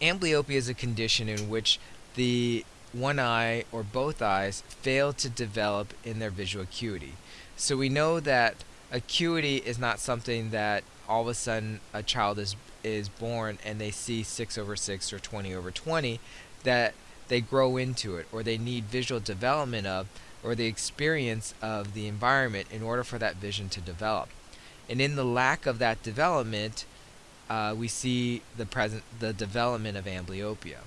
amblyopia is a condition in which the one eye or both eyes fail to develop in their visual acuity. So we know that acuity is not something that all of a sudden a child is is born and they see 6 over 6 or 20 over 20 that they grow into it or they need visual development of or the experience of the environment in order for that vision to develop. And in the lack of that development, uh, we see the present the development of amblyopia.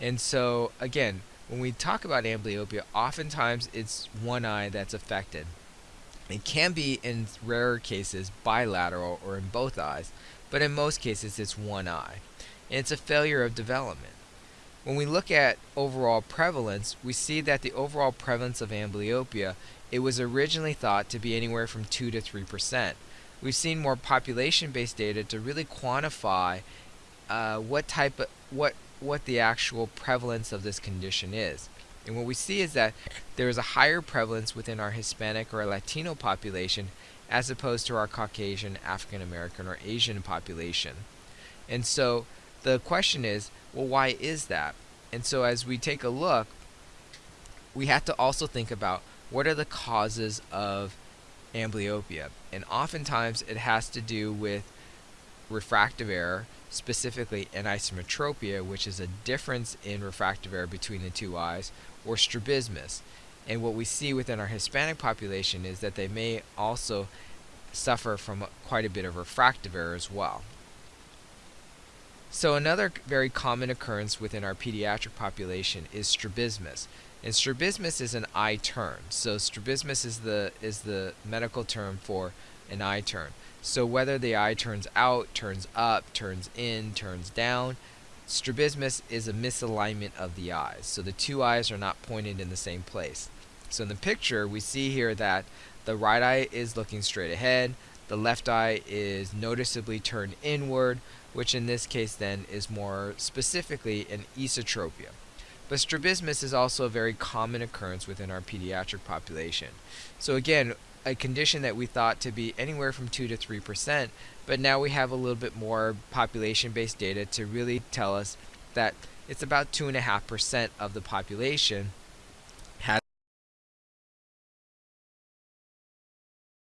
And so again, when we talk about amblyopia, oftentimes it's one eye that's affected. It can be in rarer cases bilateral or in both eyes, but in most cases it's one eye. And it's a failure of development. When we look at overall prevalence, we see that the overall prevalence of amblyopia, it was originally thought to be anywhere from 2 to 3%. We've seen more population-based data to really quantify uh, what type of, what what the actual prevalence of this condition is. And what we see is that there is a higher prevalence within our Hispanic or Latino population as opposed to our Caucasian, African American, or Asian population. And so the question is, well, why is that? And so as we take a look, we have to also think about what are the causes of amblyopia. And oftentimes it has to do with refractive error, specifically anisometropia, which is a difference in refractive error between the two eyes, or strabismus. And what we see within our Hispanic population is that they may also suffer from quite a bit of refractive error as well. So another very common occurrence within our pediatric population is strabismus. And strabismus is an eye turn. So strabismus is the is the medical term for an eye turn. So whether the eye turns out, turns up, turns in, turns down, strabismus is a misalignment of the eyes. So the two eyes are not pointed in the same place. So in the picture, we see here that the right eye is looking straight ahead, the left eye is noticeably turned inward, which in this case then is more specifically an esotropia. But strabismus is also a very common occurrence within our pediatric population. So again, a condition that we thought to be anywhere from 2 to 3 percent, but now we have a little bit more population-based data to really tell us that it's about 2.5 percent of the population